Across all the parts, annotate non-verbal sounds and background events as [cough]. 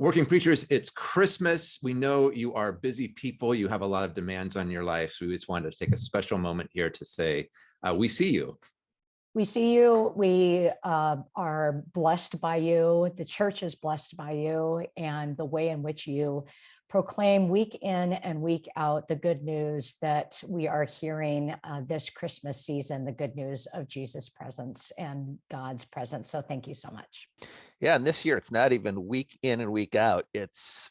Working preachers, it's Christmas. We know you are busy people. You have a lot of demands on your life. So we just wanted to take a special moment here to say, uh, we see you. We see you. We uh, are blessed by you. The church is blessed by you and the way in which you proclaim week in and week out the good news that we are hearing uh, this Christmas season, the good news of Jesus' presence and God's presence. So thank you so much. Yeah, and this year it's not even week in and week out. It's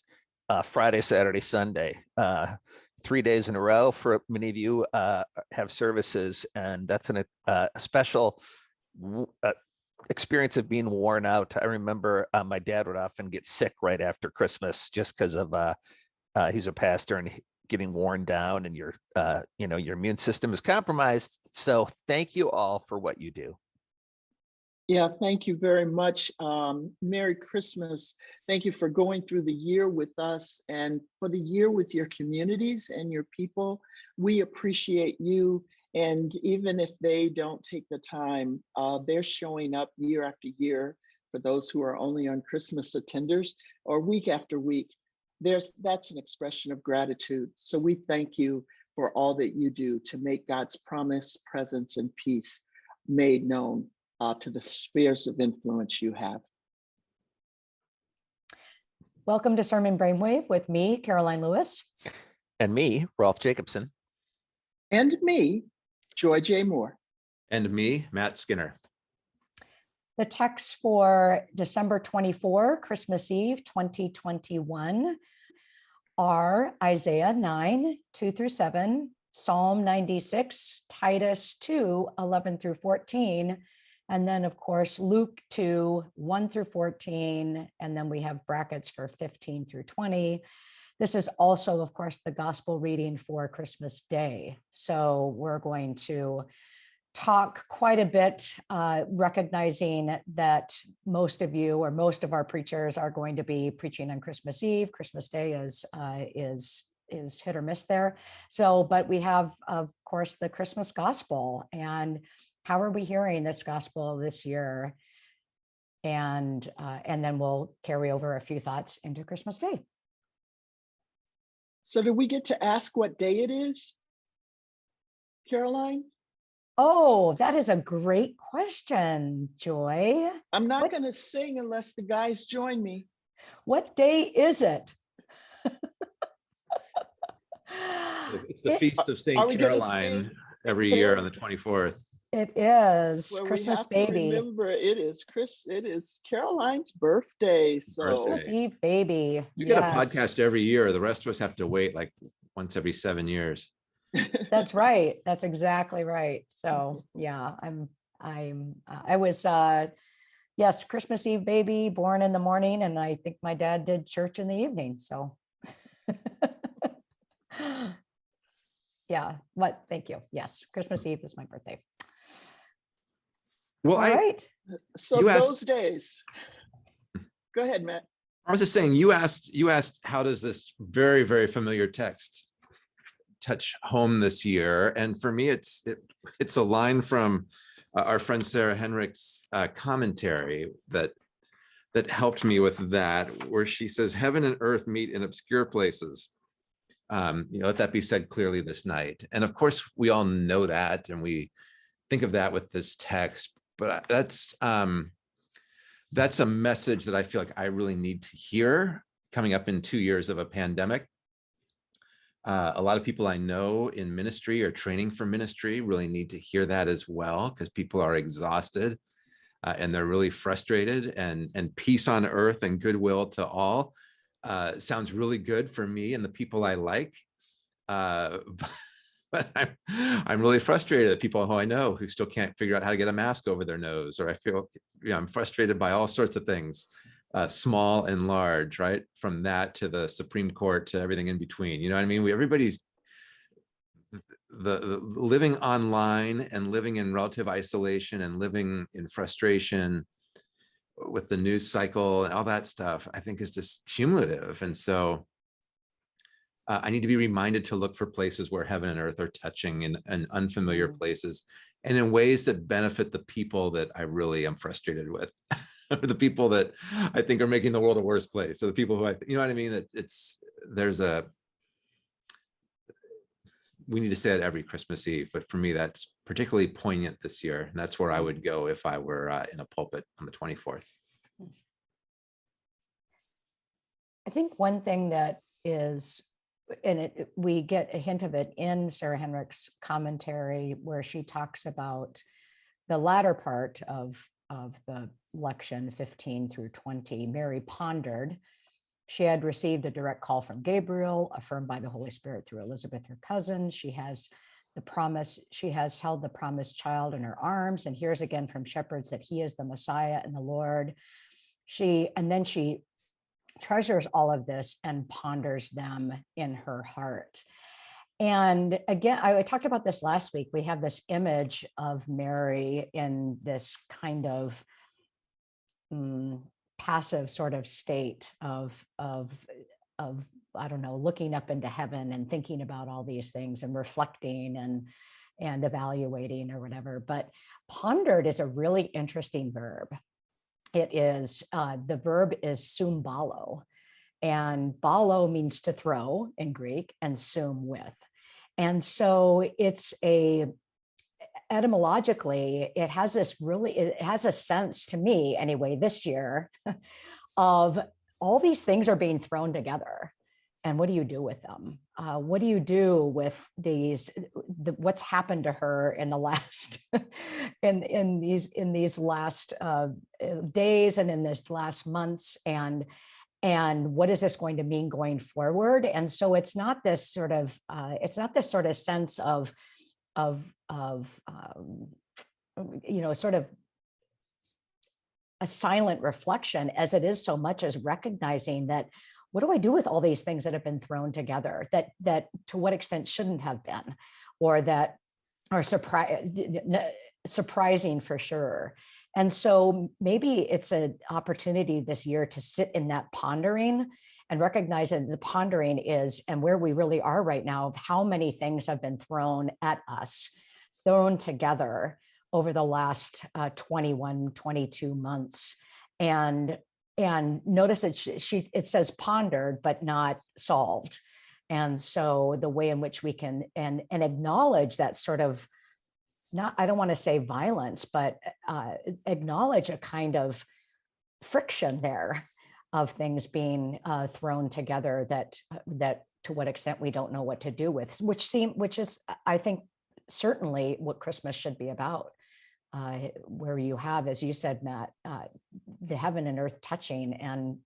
uh, Friday, Saturday, Sunday, uh, three days in a row for many of you uh, have services, and that's an, uh, a special uh, experience of being worn out. I remember uh, my dad would often get sick right after Christmas just because of he's a pastor and getting worn down, and your you know your immune system is compromised. So thank you all for what you do. Yeah, thank you very much. Um, Merry Christmas. Thank you for going through the year with us and for the year with your communities and your people. We appreciate you. And even if they don't take the time, uh, they're showing up year after year for those who are only on Christmas attenders or week after week. There's that's an expression of gratitude. So we thank you for all that you do to make God's promise, presence, and peace made known uh, to the spheres of influence you have. Welcome to Sermon Brainwave with me, Karoline Lewis. And me, Rolf Jacobson. And me, Joy J. Moore. And me, Matt Skinner. The text for December 24, Christmas Eve 2021 are Isaiah 9, 2 through 7, Psalm 96, Titus 2, 11 through 14, and then, of course, Luke 2, 1 through 14, and then we have brackets for 15 through 20. This is also, of course, the gospel reading for Christmas Day. So we're going to talk quite a bit, uh, recognizing that most of you or most of our preachers are going to be preaching on Christmas Eve. Christmas Day is uh, is is hit or miss there. So, but we have, of course, the Christmas gospel and how are we hearing this gospel this year? And, uh, and then we'll carry over a few thoughts into Christmas Day. So do we get to ask what day it is? Karoline? Oh, that is a great question, Joy. I'm not What- going to sing unless the guys join me. What day is it? It's the It- Feast of Saint Karoline every year on the 24th. It is Well, we Christmas have to baby, Remember, it is Chris. It is Karoline's birthday. So Christmas Eve baby. You get a podcast every year. The rest of us have to wait like once every seven years. [laughs] That's right. That's exactly right. So yeah, I'm, I'm, uh, I was, uh, yes, Christmas Eve baby, born in the morning, and I think my dad did church in the evening, so. [laughs] Yeah, what, thank you. Yes, Christmas Eve is my birthday. Well, All I, right. so You asked- those days. Go ahead, Matt. I was just saying, you asked, you asked, how does this very, very familiar text touch home this year? And for me, it's, it, it's a line from uh, our friend Sarah Henrich's uh, commentary that, that helped me with that, where she says, heaven and earth meet in obscure places. Um, you know, let that be said clearly this night. And of course, we all know that, and we think of that with this text, but that's, um, that's a message that I feel like I really need to hear coming up in two years of a pandemic. Uh, a lot of people I know in ministry or training for ministry really need to hear that as well because people are exhausted uh, and they're really frustrated and, and peace on earth and goodwill to all uh, sounds really good for me and the people I like. [laughs] [laughs] But I'm, I'm really frustrated at people who I know who still can't figure out how to get a mask over their nose, or I feel, you know, I'm frustrated by all sorts of things, uh, small and large, right? From that to the Supreme Court to everything in between, you know what I mean? We, everybody's the, the living online and living in relative isolation and living in frustration with the news cycle and all that stuff, I think is just cumulative. And so uh, I need to be reminded to look for places where heaven and earth are touching in, in unfamiliar Mhm. places and in ways that benefit the people that I really am frustrated with. [laughs] the people that I think are making the world a worse place. So the people who I, you know what I mean? That it's, there's a, we need to say it every Christmas Eve, but for me, that's particularly poignant this year. And that's where I would go if I were uh, in a pulpit on the 24th. I think one thing that is, and it, we get a hint of it in Sarah Henrich's commentary where she talks about the latter part of, of the lection 15 through 20, Mary pondered. She had received a direct call from Gabriel, affirmed by the Holy Spirit through Elizabeth, her cousin. She has the promise, she has held the promised child in her arms and hears again from shepherds that he is the Messiah and the Lord. She, and then she treasures all of this and ponders them in her heart. And again, I talked about this last week. We have this image of Mary in this kind of mm, passive sort of state of, of, of, I don't know, looking up into heaven and thinking about all these things and reflecting and, and evaluating or whatever. But pondered is a really interesting verb. It is, uh, the verb is sumbalo. And balo means to throw in Greek and sum with. And so it's a, etymologically, it has this really, it has a sense to me anyway, this year [laughs] of all these things are being thrown together. And what do you do with them? Uh, what do you do with these, the, what's happened to her in the [laughs] last, in, in these, in these last uh, uh, days and in this last months and and what is this going to mean going forward and so it's not this sort of uh, it's not this sort of sense of of of um, you know sort of a silent reflection as it is so much as recognizing that what do I do with all these things that have been thrown together that that to what extent shouldn't have been or that are surprise surprising for sure. And so maybe it's an opportunity this year to sit in that pondering and recognize that the pondering is and where we really are right now of how many things have been thrown at us, thrown together over the last uh, 21, 22 months. And and notice that she, she it says pondered, but not solved. And so the way in which we can and and acknowledge that sort of not, I don't want to say violence, but uh, acknowledge a kind of friction there of things being uh, thrown together that that to what extent we don't know what to do with, which seem which is I think certainly what Christmas should be about. Uh, where you have, as you said, Matt, uh, the heaven and earth touching, and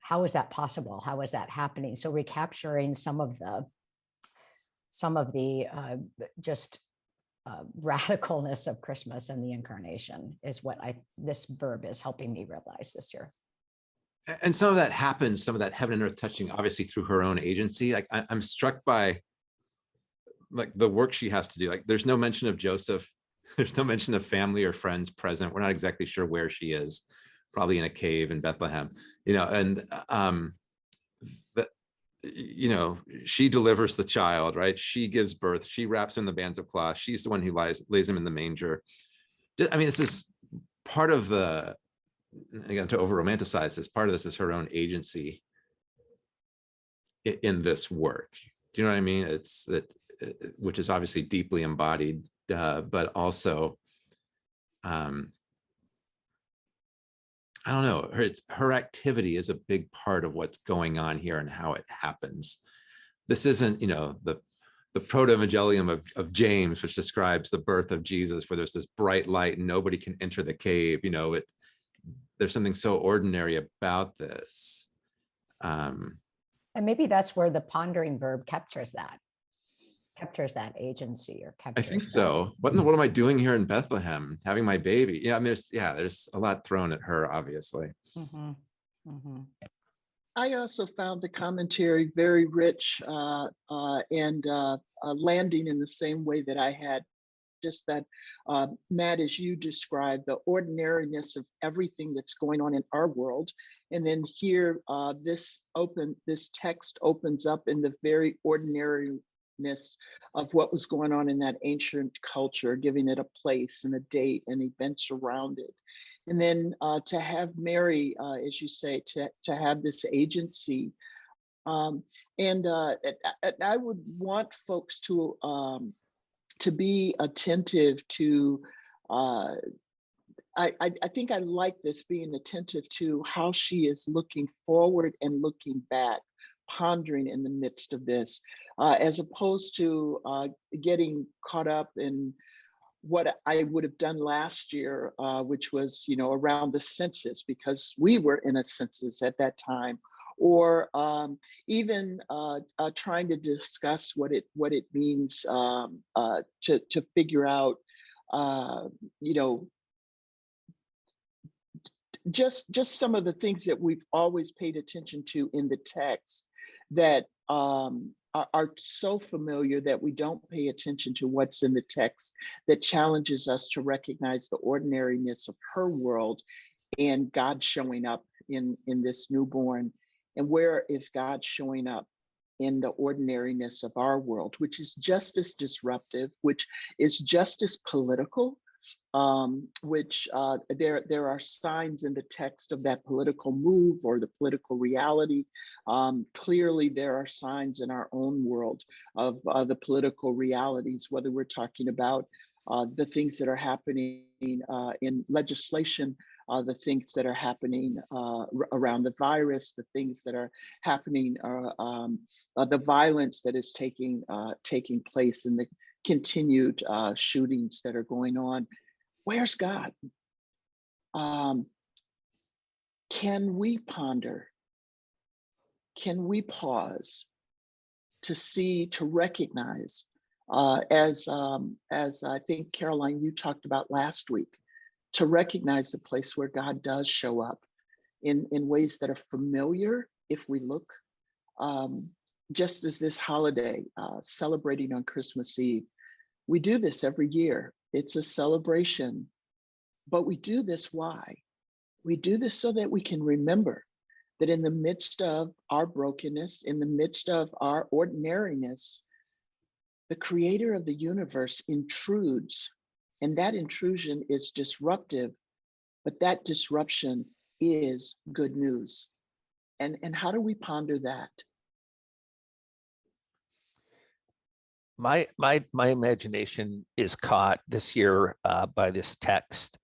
how is that possible? How is that happening? So recapturing some of the some of the uh, just uh, [laughs] radicalness of Christmas and the incarnation is what I, this verb is helping me realize this year. And some of that happens, some of that heaven and earth touching, obviously through her own agency. Like I, I'm struck by like the work she has to do. Like there's no mention of Joseph. There's no mention of family or friends present. We're not exactly sure where she is, probably in a cave in Bethlehem, you know, and um, but you know, she delivers the child, right? She gives birth. She wraps him in the bands of cloth. She's the one who lies, lays him in the manger. I mean, this is part of the, again, to over romanticize this, part of this is her own agency in this work. Do you know what I mean? It's that, uh, which is obviously deeply embodied, uh, but also, um, I don't know, her, her activity is a big part of what's going on here and how it happens. This isn't, you know, the, the proto-evangelium of, of James, which describes the birth of Jesus, where there's this bright light and nobody can enter the cave, you know, it, there's something so ordinary about this. Um, And maybe that's where the pondering verb captures that, captures that agency or I captures. think that- so. What, in the- what am I doing here in Bethlehem, having my baby? Yeah, I mean, there's, yeah, there's a lot thrown at her, obviously. Mhm, mhm. I also found the commentary very rich uh, uh, and uh, uh, landing in the same way that I had. Just that, uh, Matt, as you described, the ordinariness of everything that's going on in our world. And then here, uh, this open, this text opens up in the very ordinariness of what was going on in that ancient culture, giving it a place and a date and events around it. And then uh, to have Mary, uh, as you say, to, to have this agency. Um, and uh, I would want folks to um, to be attentive to uh, I, I think I like this being attentive to how she is looking forward and looking back, pondering in the midst of this, uh, as opposed to uh, getting caught up in what I would have done last year, uh, which was, you know, around the census, because we were in a census at that time, or um, even uh, uh, trying to discuss what it what it means um, uh, to to figure out, uh, you know, just just some of the things that we've always paid attention to in the text that um, are, are so familiar that we don't pay attention to what's in the text that challenges us to recognize the ordinariness of her world and God showing up in in this newborn. And where is God showing up in the ordinariness of our world which is just as disruptive which is just as political um, which uh, there there are signs in the text of that political move or the political reality. Um, clearly, there are signs in our own world of uh, the political realities, whether we're talking about uh, the things that are happening uh, in legislation, uh, the things that are happening uh, around the virus, the things that are happening, uh, um, uh, the violence that is taking uh, taking place in the continued uh, shootings that are going on. Where's God? Um, can we ponder? Can we pause to see, to recognize, uh, as um, as I think Karoline you talked about last week, to recognize the place where God does show up in in ways that are familiar if we look. Um, just as this holiday, uh, celebrating on Christmas Eve, we do this every year. It's a celebration, but we do this why? We do this so that we can remember that in the midst of our brokenness, in the midst of our ordinariness, the creator of the universe intrudes, and that intrusion is disruptive, but that disruption is good news. And, and how do we ponder that? My my my imagination is caught this year uh, by this text.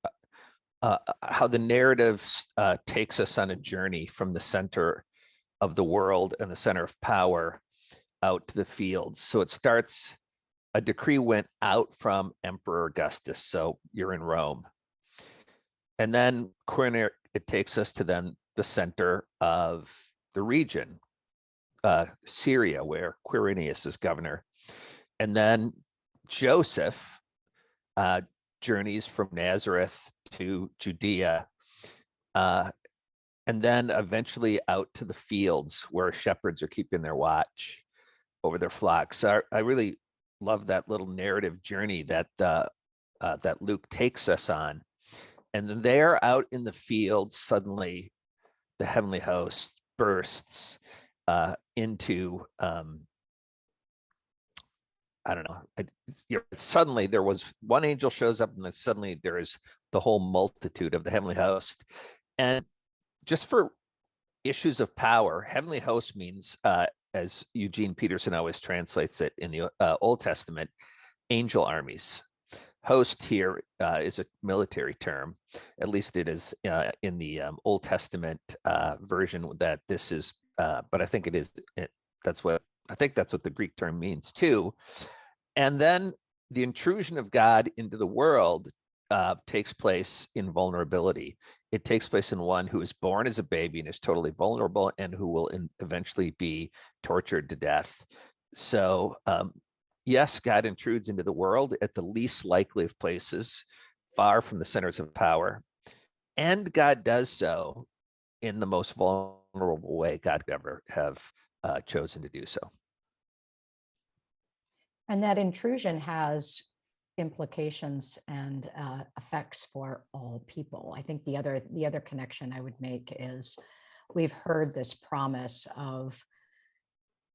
Uh, how the narrative uh, takes us on a journey from the center of the world and the center of power out to the fields. So it starts. A decree went out from Emperor Augustus. So you're in Rome, and then Quirinius, it takes us to then the center of the region, uh, Syria, where Quirinius is governor. And then Joseph uh, journeys from Nazareth to Judea, uh, and then eventually out to the fields where shepherds are keeping their watch over their flocks. So I, I really love that little narrative journey that uh, uh, that Luke takes us on. And then there out in the fields, suddenly the heavenly host bursts uh, into um, I don't know. I, you know, suddenly there was one angel shows up, and then suddenly there is the whole multitude of the heavenly host. And just for issues of power, heavenly host means, uh, as Eugene Peterson always translates it in the uh, Old Testament, angel armies. Host here uh, is a military term, at least it is uh, in the um, Old Testament uh, version that this is, uh, but I think it is, it, that's what I think that's what the Greek term means too. And then the intrusion of God into the world uh, takes place in vulnerability. It takes place in one who is born as a baby and is totally vulnerable and who will in, eventually be tortured to death. So um, yes, God intrudes into the world at the least likely of places, far from the centers of power. And God does so in the most vulnerable way God could ever have uh, chosen to do so. And that intrusion has implications and uh, effects for all people. I think the other the other connection I would make is we've heard this promise of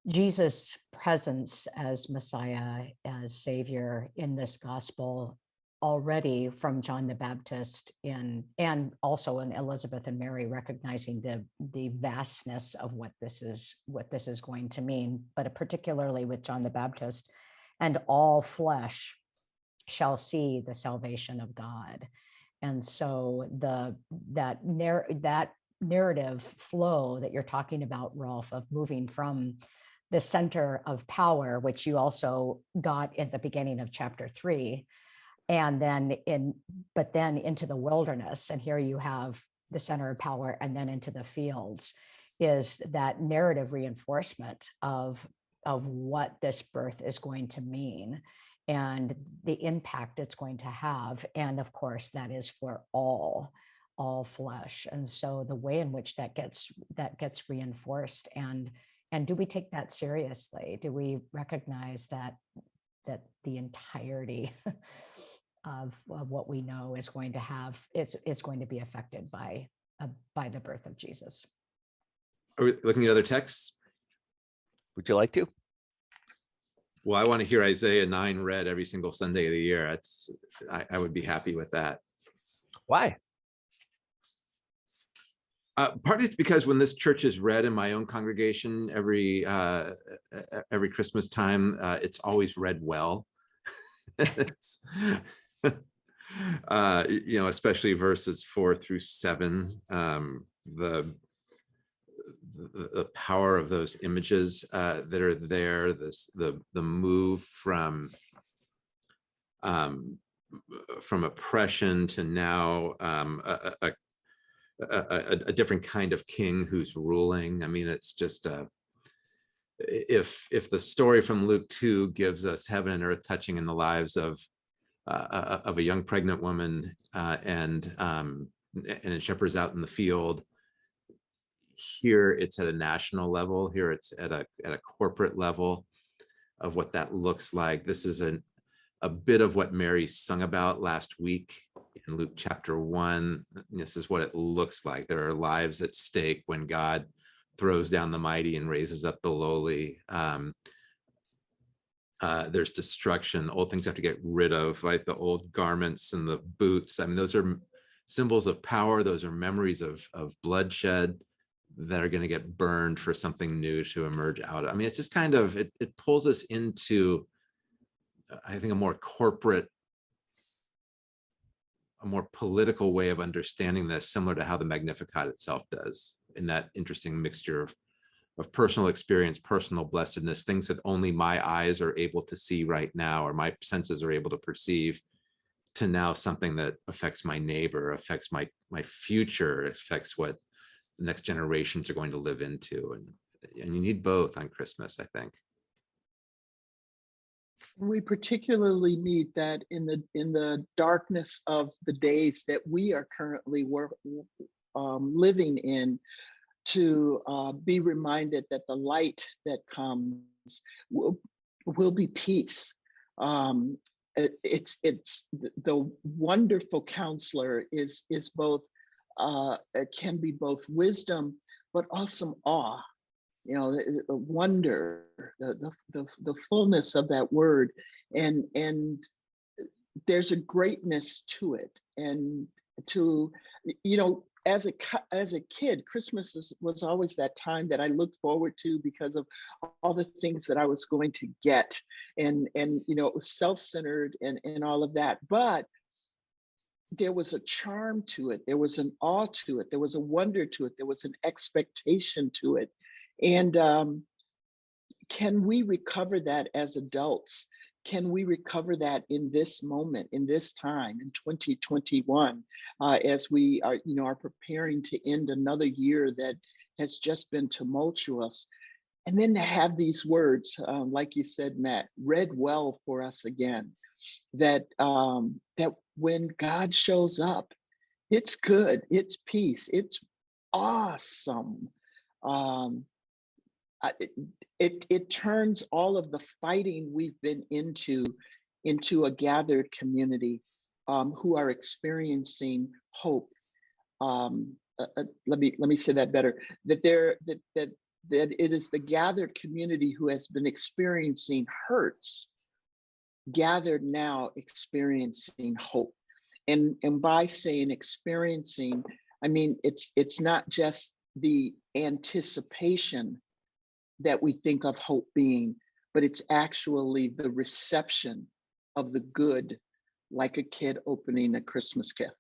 Jesus' presence as Messiah, as Savior in this gospel already from John the Baptist in, and also in Elizabeth and Mary recognizing the, the vastness of what this is, what this is going to mean, but particularly with John the Baptist, and all flesh shall see the salvation of God. And so the, that narr, that narrative flow that you're talking about, Rolf, of moving from the center of power, which you also got at the beginning of chapter three, and then in, but then into the wilderness, and here you have the center of power and then into the fields, is that narrative reinforcement of, of what this birth is going to mean and the impact it's going to have. And of course, that is for all, all flesh. And so the way in which that gets, that gets reinforced and, and do we take that seriously? Do we recognize that, that the entirety [laughs] of, of what we know is going to have, is, is going to be affected by, uh, by the birth of Jesus? Are we looking at other texts? Would you like to? Well, I want to hear Isaiah nine read every single Sunday of the year. That's, I, I would be happy with that. Why? Uh, partly it's because when this church is read in my own congregation every uh, every Christmas time, uh, it's always read well. [laughs] [laughs] Uh, you know, especially verses four through seven, um, the the, the power of those images uh, that are there, this the the move from um, from oppression to now um, a, a, a a, a, a different kind of king who's ruling. I mean, it's just uh, i- if if the story from Luke 2 gives us heaven and earth touching in the lives of uh, uh, of a young pregnant woman uh, and um, and shepherds out in the field. Here it's at a national level. Here it's at a at a corporate level of what that looks like. This is an a bit of what Mary sung about last week in Luke chapter one. This is what it looks like. There are lives at stake when God throws down the mighty and raises up the lowly. Um, uh, there's destruction. Old things have to get rid of, right? The old garments and the boots. I mean, those are symbols of power. Those are memories of of bloodshed that are going to get burned for something new to emerge out. of. I mean, it's just kind of it. It pulls us into I think a more corporate, a more political way of understanding this, similar to how the Magnificat itself does, in that interesting mixture of, of personal experience, personal blessedness, things that only my eyes are able to see right now, or my senses are able to perceive, to now something that affects my neighbor, affects my my future, affects what the next generations are going to live into, and and you need both on Christmas, I think. We particularly need that in the, in the darkness of the days that we are currently work, um, living in to uh, be reminded that the light that comes will, will be peace. Um, it- it's, it's, the wonderful counselor is, is both, uh, can be both wisdom, but also awe you know, the, the wonder, the, the, the, the fullness of that word. And, and there's a greatness to it. And to, you know, as a, as a kid, Christmas is, was always that time that I looked forward to because of all the things that I was going to get. And, and, you know, it was self-centered and, and all of that. But there was a charm to it. There was an awe to it. There was a wonder to it. There was an expectation to it. And um, can we recover that as adults? Can we recover that in this moment, in this time, in 2021, uh, as we are, you know, are preparing to end another year that has just been tumultuous? And then to have these words, um, like you said, Matt, read well for us again, that um, that when God shows up, it's good, it's peace, it's awesome. Um, it, it turns all of the fighting we've been into into a gathered community um, who are experiencing hope. Um, uh, uh, let me let me say that better. That there that that that it is the gathered community who has been experiencing hurts gathered now experiencing hope. And, and by saying experiencing, I mean, it's, it's not just the anticipation that we think of hope being, but it's actually the reception of the good, like a kid opening a Christmas gift.